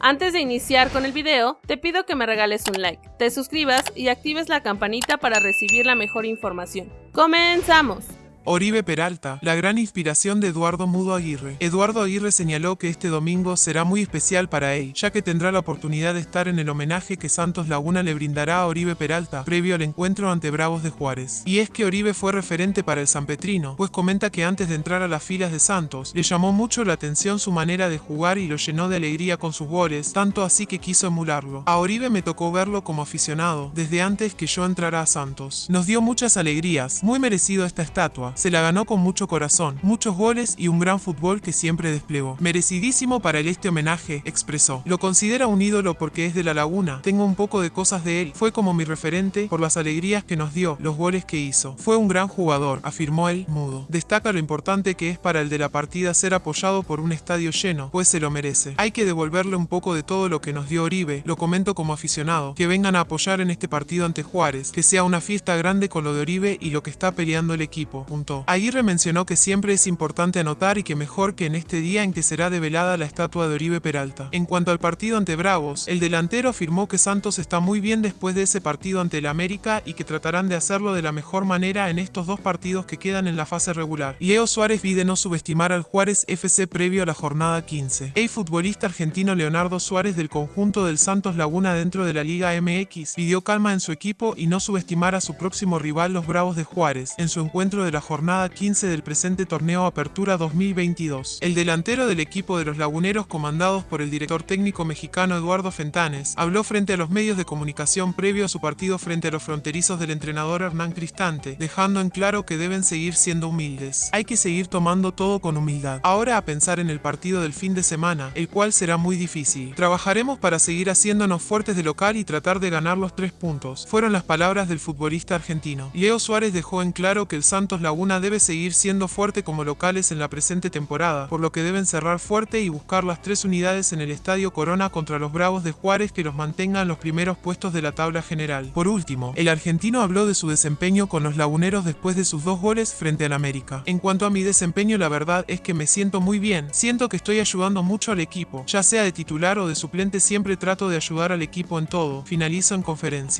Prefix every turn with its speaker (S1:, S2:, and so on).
S1: Antes de iniciar con el video, te pido que me regales un like, te suscribas y actives la campanita para recibir la mejor información. ¡Comenzamos!
S2: Oribe Peralta, la gran inspiración de Eduardo Mudo Aguirre. Eduardo Aguirre señaló que este domingo será muy especial para él, ya que tendrá la oportunidad de estar en el homenaje que Santos Laguna le brindará a Oribe Peralta, previo al encuentro ante Bravos de Juárez. Y es que Oribe fue referente para el Sanpetrino, pues comenta que antes de entrar a las filas de Santos, le llamó mucho la atención su manera de jugar y lo llenó de alegría con sus goles, tanto así que quiso emularlo. A Oribe me tocó verlo como aficionado, desde antes que yo entrara a Santos. Nos dio muchas alegrías, muy merecido esta estatua, se la ganó con mucho corazón, muchos goles y un gran fútbol que siempre desplegó. Merecidísimo para él este homenaje, expresó. Lo considera un ídolo porque es de la laguna, tengo un poco de cosas de él, fue como mi referente por las alegrías que nos dio, los goles que hizo. Fue un gran jugador, afirmó él, mudo. Destaca lo importante que es para el de la partida ser apoyado por un estadio lleno, pues se lo merece. Hay que devolverle un poco de todo lo que nos dio Oribe, lo comento como aficionado, que vengan a apoyar en este partido ante Juárez, que sea una fiesta grande con lo de Oribe y lo que está peleando el equipo, punto. Aguirre mencionó que siempre es importante anotar y que mejor que en este día en que será develada la estatua de Oribe Peralta. En cuanto al partido ante Bravos, el delantero afirmó que Santos está muy bien después de ese partido ante el América y que tratarán de hacerlo de la mejor manera en estos dos partidos que quedan en la fase regular. Leo Suárez pide no subestimar al Juárez FC previo a la jornada 15. El futbolista argentino Leonardo Suárez del conjunto del Santos Laguna dentro de la Liga MX pidió calma en su equipo y no subestimar a su próximo rival los Bravos de Juárez en su encuentro de la jornada 15 del presente torneo Apertura 2022. El delantero del equipo de los laguneros comandados por el director técnico mexicano Eduardo Fentanes habló frente a los medios de comunicación previo a su partido frente a los fronterizos del entrenador Hernán Cristante, dejando en claro que deben seguir siendo humildes. Hay que seguir tomando todo con humildad. Ahora a pensar en el partido del fin de semana, el cual será muy difícil. Trabajaremos para seguir haciéndonos fuertes de local y tratar de ganar los tres puntos. Fueron las palabras del futbolista argentino. Leo Suárez dejó en claro que el Santos Laguna debe seguir siendo fuerte como locales en la presente temporada, por lo que deben cerrar fuerte y buscar las tres unidades en el Estadio Corona contra los Bravos de Juárez que los mantengan en los primeros puestos de la tabla general. Por último, el argentino habló de su desempeño con los laguneros después de sus dos goles frente al América. En cuanto a mi desempeño, la verdad es que me siento muy bien, siento que estoy ayudando mucho al equipo, ya sea de titular o de suplente siempre trato de ayudar al equipo en todo, finalizo en conferencia.